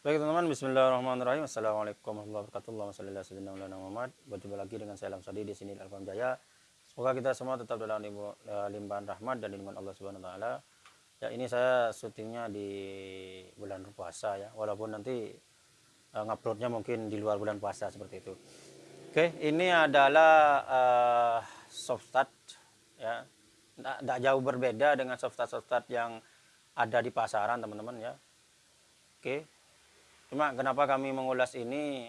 Baik teman-teman, Bismillahirrahmanirrahim. Assalamualaikum warahmatullahi wabarakatuh. Maulana Muhammad. Berjumpa lagi dengan saya Lamsadi di sini Alfam Jaya. Semoga kita semua tetap dalam eh, limpahan rahmat dan lindungan Allah Subhanahu wa taala. Ya, ini saya syutingnya di bulan puasa ya. Walaupun nanti uh, nguploadnya mungkin di luar bulan puasa seperti itu. Oke, ini adalah uh, soft start ya. Tidak jauh berbeda dengan soft start yang ada di pasaran teman-teman ya. Oke, Cuma kenapa kami mengulas ini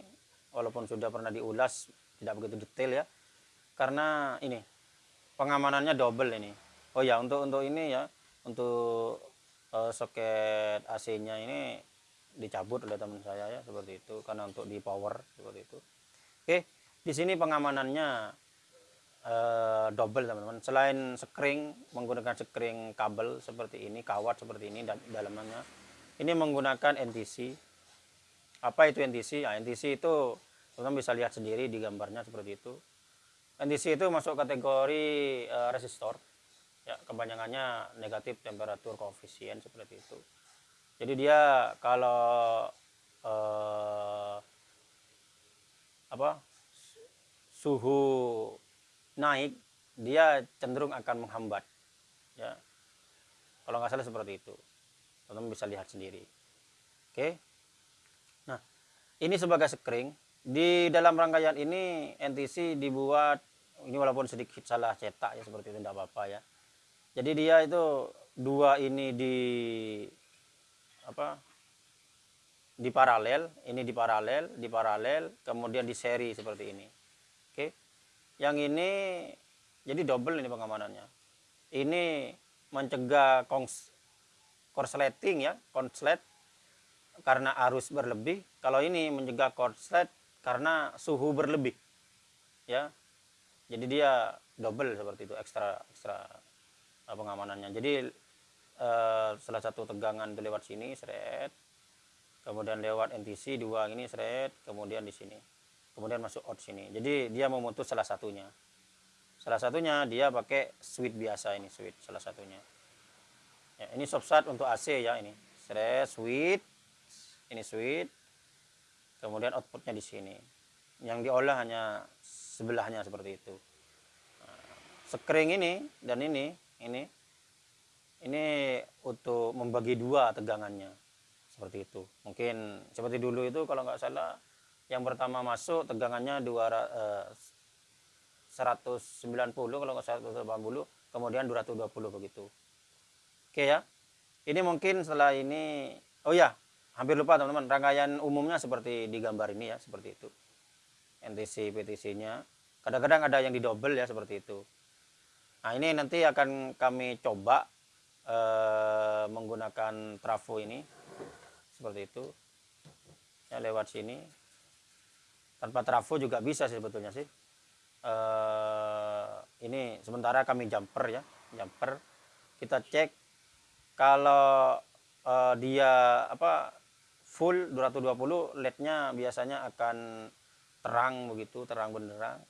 walaupun sudah pernah diulas tidak begitu detail ya. Karena ini pengamanannya double ini. Oh ya, untuk untuk ini ya, untuk uh, soket AC-nya ini dicabut oleh teman saya ya seperti itu karena untuk di power seperti itu. Oke, di sini pengamanannya uh, double teman-teman. Selain skring menggunakan skring kabel seperti ini, kawat seperti ini dan dalamnya. Ini menggunakan NTC apa itu NTC? Ya, NTC itu teman-teman bisa lihat sendiri di gambarnya seperti itu. NTC itu masuk kategori uh, resistor. Ya, kepanjangannya negatif temperatur koefisien seperti itu. Jadi dia kalau uh, apa suhu naik dia cenderung akan menghambat ya kalau nggak salah seperti itu teman-teman bisa lihat sendiri oke ini sebagai skring di dalam rangkaian ini NTC dibuat ini walaupun sedikit salah cetak ya seperti itu tidak apa-apa ya. Jadi dia itu dua ini di apa di paralel ini di paralel di paralel kemudian di seri seperti ini. Oke? Yang ini jadi double ini pengamanannya. Ini mencegah korsleting ya konslet karena arus berlebih kalau ini mencegah korslet karena suhu berlebih ya. Jadi dia double seperti itu ekstra ekstra uh, pengamanannya. Jadi uh, salah satu tegangan itu lewat sini seret kemudian lewat NTC dua ini seret kemudian di sini kemudian masuk out sini. Jadi dia memutus salah satunya. Salah satunya dia pakai switch biasa ini switch salah satunya. Ya, ini subsat untuk AC ya ini. Seret switch ini switch kemudian outputnya di sini. Yang diolah hanya sebelahnya seperti itu. Nah, sekring ini dan ini ini ini untuk membagi dua tegangannya. Seperti itu. Mungkin seperti dulu itu kalau nggak salah yang pertama masuk tegangannya 200, eh, 190 kalau nggak salah 180 kemudian 220 begitu. Oke ya? Ini mungkin setelah ini oh ya hampir lupa teman-teman. Rangkaian umumnya seperti di gambar ini ya seperti itu. NTC PTC nya kadang-kadang ada yang di double ya seperti itu. Nah ini nanti akan kami coba eh, menggunakan trafo ini. Seperti itu. Ya lewat sini. Tanpa trafo juga bisa sih sebetulnya sih. Eh, ini sementara kami jumper ya jumper. Kita cek kalau uh, dia apa full 220 LED-nya biasanya akan terang begitu, terang benderang.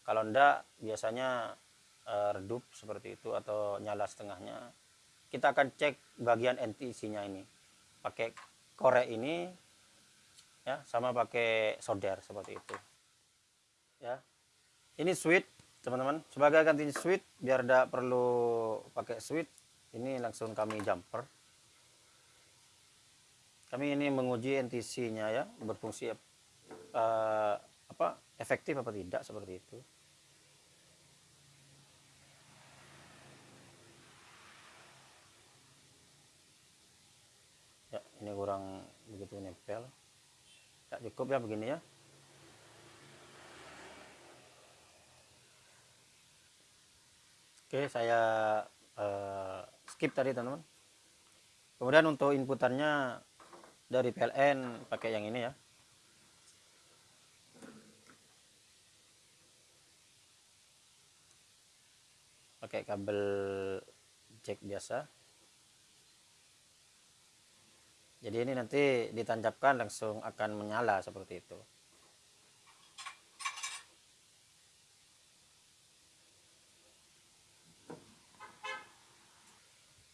Kalau enggak biasanya uh, redup seperti itu atau nyala setengahnya. Kita akan cek bagian NTC-nya ini. Pakai korek ini ya, sama pakai solder seperti itu. Ya. Ini switch, teman-teman. Sebagai ganti switch biar tidak perlu pakai switch, ini langsung kami jumper kami ini menguji NTC-nya ya berfungsi uh, apa efektif apa tidak seperti itu. Ya ini kurang begitu nempel. Ya cukup ya begini ya. Oke saya uh, skip tadi teman-teman. Kemudian untuk inputannya dari PLN pakai yang ini ya. Pakai kabel jack biasa. Jadi ini nanti ditancapkan langsung akan menyala seperti itu.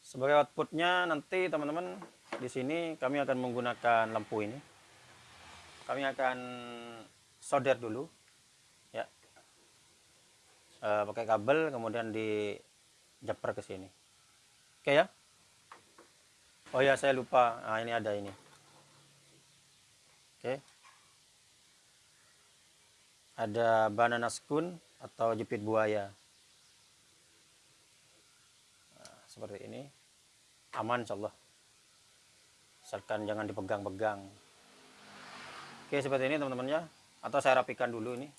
Sebagai outputnya nanti teman-teman di sini kami akan menggunakan lampu ini. Kami akan solder dulu, ya, e, pakai kabel, kemudian dijepret ke sini. Oke ya. Oh ya, saya lupa. Nah, ini ada ini. Oke. Ada banana spoon atau jepit buaya. Nah, seperti ini. Aman insyaallah asalkan jangan dipegang-pegang. Oke seperti ini teman-teman ya. Atau saya rapikan dulu ini.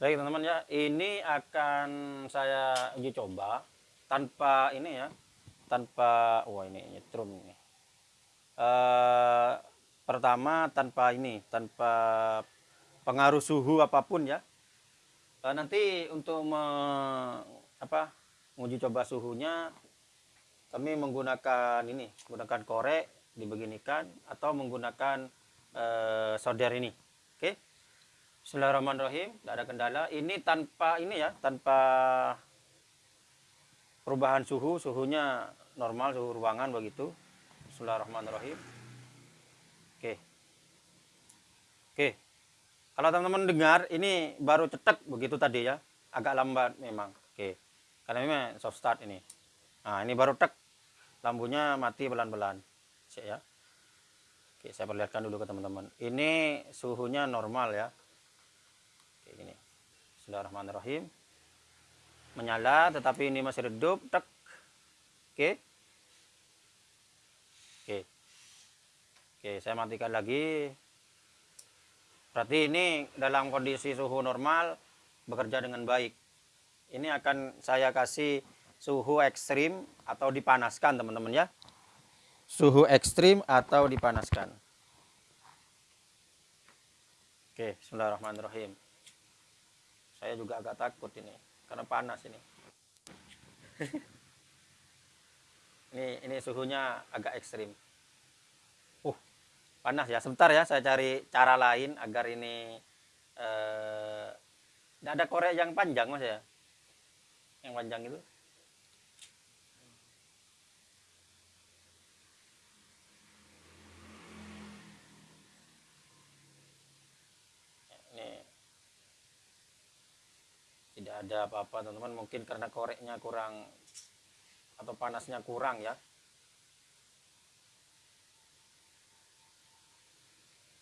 Baik teman-teman ya. Ini akan saya uji coba tanpa ini ya. Tanpa wah ini nyetrum ini. Uh, pertama tanpa ini tanpa pengaruh suhu apa pun ya. Uh, nanti untuk me, apa menguji coba suhunya kami menggunakan ini menggunakan korek dibeginikan atau menggunakan uh, solder ini. Oke? Okay? Bismillahirrahmanirrahim. Tidak ada kendala. Ini tanpa ini ya tanpa perubahan suhu suhunya normal suhu ruangan begitu. Bismillahirrahmanirrahim. Oke. Okay. oke. Okay. kalau teman-teman dengar ini baru cetek begitu tadi ya. Agak lambat memang. Oke. Karena memang soft start ini Nah, ini baru tek lampunya mati pelan-pelan. ya. Oke, saya perlihatkan dulu ke teman-teman. Ini suhunya normal ya. Oke, gini. Bismillahirrahmanirrahim. Menyala tetapi ini masih redup, tek. Oke. Oke. Oke, saya matikan lagi. Berarti ini dalam kondisi suhu normal bekerja dengan baik. Ini akan saya kasih suhu ekstrim atau dipanaskan teman-teman ya? Suhu ekstrim atau dipanaskan? Oke bismillahirrahmanirrahim. Saya juga agak takut ini karena panas ini. Ini ini suhunya agak ekstrim. Uh panas ya. Sebentar ya saya cari cara lain agar ini eh, ada korek yang panjang mas ya? Yang panjang itu tidak ada apa-apa teman-teman. Mungkin karena koreknya kurang atau panasnya kurang ya.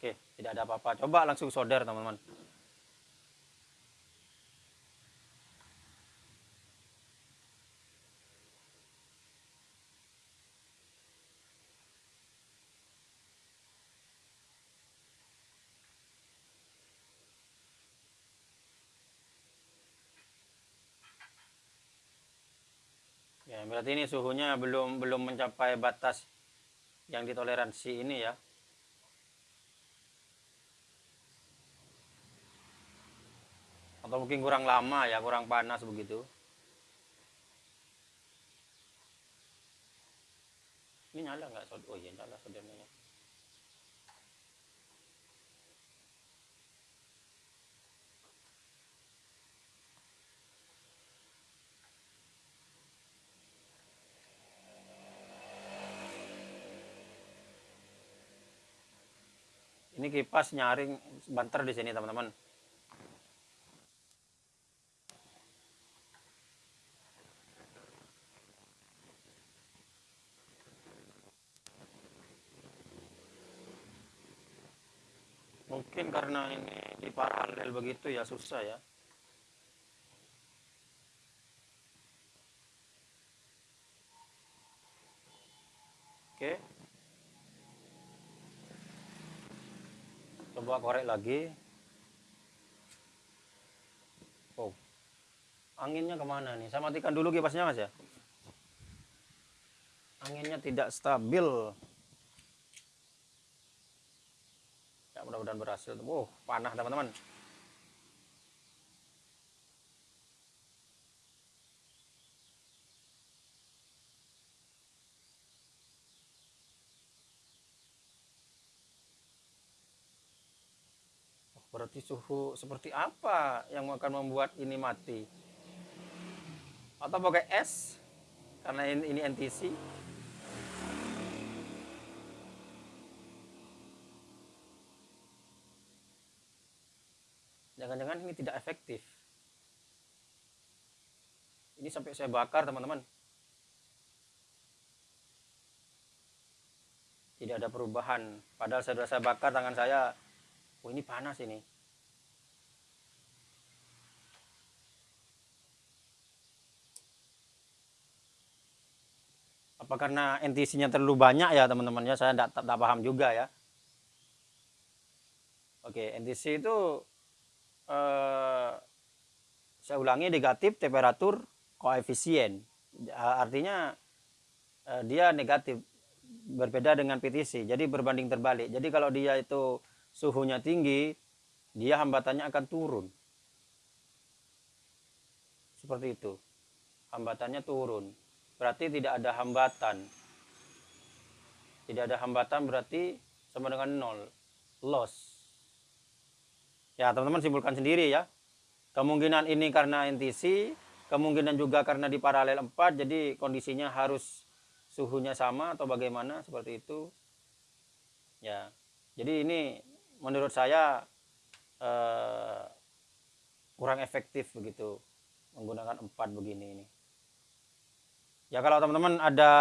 Oke tidak ada apa-apa. Coba langsung solder teman-teman berarti ini suhunya belum belum mencapai batas yang ditoleransi ini ya. Atau mungkin kurang lama ya, kurang panas begitu. Ini nyala nggak? Oh iya nyala saudaranya. Ini kipas nyaring banter di sini teman-teman. Mungkin karena ini di paralel begitu ya susah ya. Oke. Okay. Coba korek lagi. Oh anginnya ke mana nih? Saya matikan dulu kipasnya mas ya. Anginnya tidak stabil. Ya mudah-mudahan berhasil. Oh panah teman-teman Berarti suhu seperti apa yang akan membuat ini mati? Atau pakai es? karena ini, ini NTC jangan-jangan ini tidak efektif. Ini sampai saya bakar teman-teman. Tidak ada perubahan. Padahal saya sudah saya bakar tangan saya. Oh ini panas ini apa karena NTC-nya terlalu banyak ya teman-teman ya saya tidak paham juga ya. Oke NTC itu eh, saya ulangi negatif temperatur koefisien. Artinya eh, dia negatif berbeda dengan PTC jadi berbanding terbalik. Jadi kalau dia itu suhunya tinggi dia hambatannya akan turun. Seperti itu. Hambatannya turun berarti tidak ada hambatan. Tidak ada hambatan berarti sama dengan nol. Loss. Ya teman-teman simpulkan sendiri ya. Kemungkinan ini karena NTC kemungkinan juga karena di paralel 4 jadi kondisinya harus suhunya sama atau bagaimana seperti itu. Ya jadi ini menurut saya eh, kurang efektif begitu menggunakan empat begini ini ya kalau teman-teman ada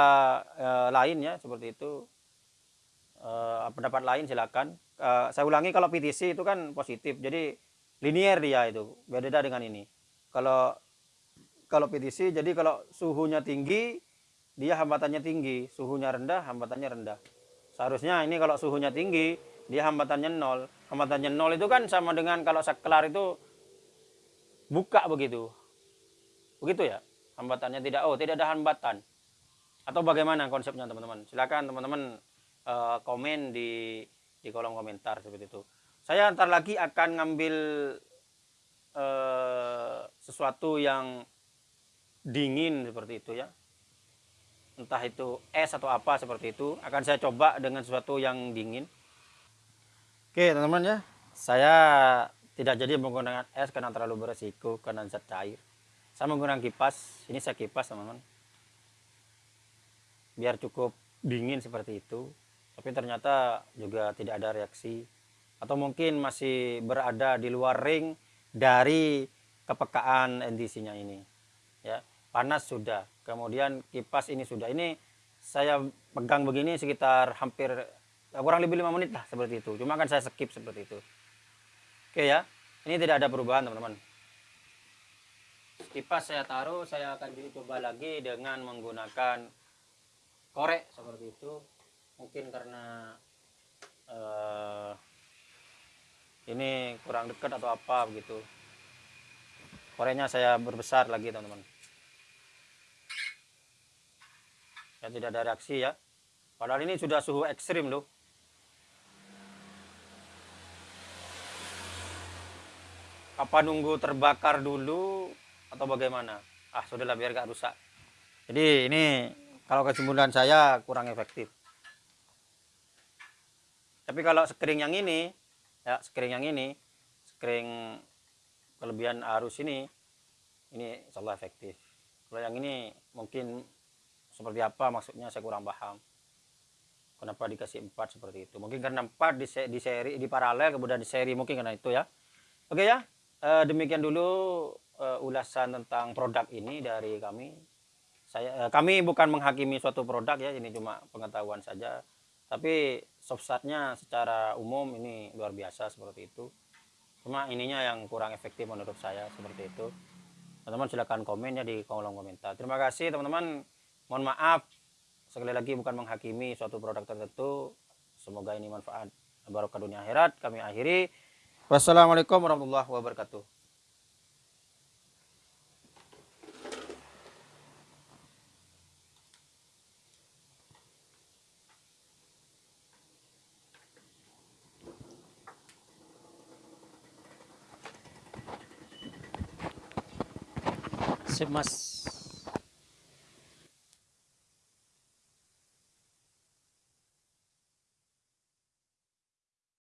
eh, lain ya seperti itu eh, pendapat lain silakan. Eh, saya ulangi kalau PTC itu kan positif jadi linear dia itu beda dengan ini. Kalau kalau PTC jadi kalau suhunya tinggi dia hambatannya tinggi. Suhunya rendah hambatannya rendah. Seharusnya ini kalau suhunya tinggi dia hambatannya nol. Hambatannya nol itu kan sama dengan kalau saklar itu buka begitu. Begitu ya hambatannya tidak oh tidak ada hambatan. Atau bagaimana konsepnya teman-teman? Silakan teman-teman uh, komen di di kolom komentar seperti itu. Saya ntar lagi akan ngambil uh, sesuatu yang dingin seperti itu ya. Entah itu es atau apa seperti itu akan saya coba dengan sesuatu yang dingin. Oke teman-teman ya, saya tidak jadi menggunakan es karena terlalu beresiko karena zat cair. Saya menggunakan kipas, ini saya kipas teman-teman. Biar cukup dingin seperti itu, tapi ternyata juga tidak ada reaksi. Atau mungkin masih berada di luar ring dari kepekaan NTC-nya ini. Ya, panas sudah, kemudian kipas ini sudah. Ini saya pegang begini sekitar hampir kurang lebih lima menit lah seperti itu cuma kan saya skip seperti itu oke ya ini tidak ada perubahan teman-teman kipas saya taruh saya akan coba lagi dengan menggunakan korek seperti itu. Mungkin karena uh, ini kurang dekat atau apa begitu. Koreknya saya berbesar lagi teman-teman. Ya tidak ada reaksi ya. Padahal ini sudah suhu ekstrim loh. Apa nunggu terbakar dulu atau bagaimana? Ah sudahlah biar gak rusak. Jadi ini kalau kesimpulan saya kurang efektif. Tapi kalau skring yang ini ya skring yang ini skring kelebihan arus ini ini insyaallah efektif. Kalau yang ini mungkin seperti apa maksudnya saya kurang paham. Kenapa dikasih empat seperti itu? Mungkin karena empat di, di seri di paralel kemudian di seri mungkin karena itu ya. Oke ya uh, demikian dulu uh, ulasan tentang produk ini dari kami. Saya uh, kami bukan menghakimi suatu produk ya, ini cuma pengetahuan saja. Tapi substratnya secara umum ini luar biasa seperti itu. Cuma ininya yang kurang efektif menurut saya seperti itu. Teman-teman silahkan komen ya di kolom komentar. Terima kasih teman-teman. Mohon maaf sekali lagi bukan menghakimi suatu produk tertentu. Semoga ini manfaat barokah dunia akhirat. Kami akhiri. Wassalamualaikum warahmatullahi wabarakatuh. Sip mas.